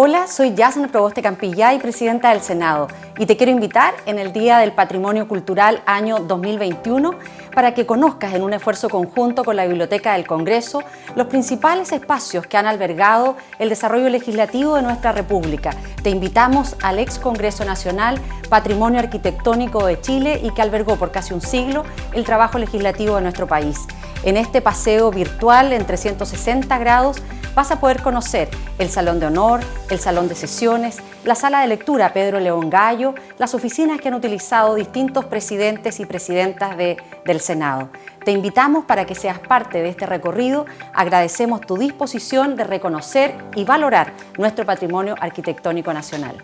Hola, soy Yasna Proboste Campillá y presidenta del Senado y te quiero invitar en el Día del Patrimonio Cultural año 2021 para que conozcas en un esfuerzo conjunto con la Biblioteca del Congreso los principales espacios que han albergado el desarrollo legislativo de nuestra República. Te invitamos al ex Congreso Nacional Patrimonio Arquitectónico de Chile y que albergó por casi un siglo el trabajo legislativo de nuestro país. En este paseo virtual en 360 grados vas a poder conocer el Salón de Honor, el Salón de Sesiones, la Sala de Lectura Pedro León Gallo, las oficinas que han utilizado distintos presidentes y presidentas del Senado. Te invitamos para que seas parte de este recorrido. Agradecemos tu disposición de reconocer y valorar nuestro patrimonio arquitectónico nacional.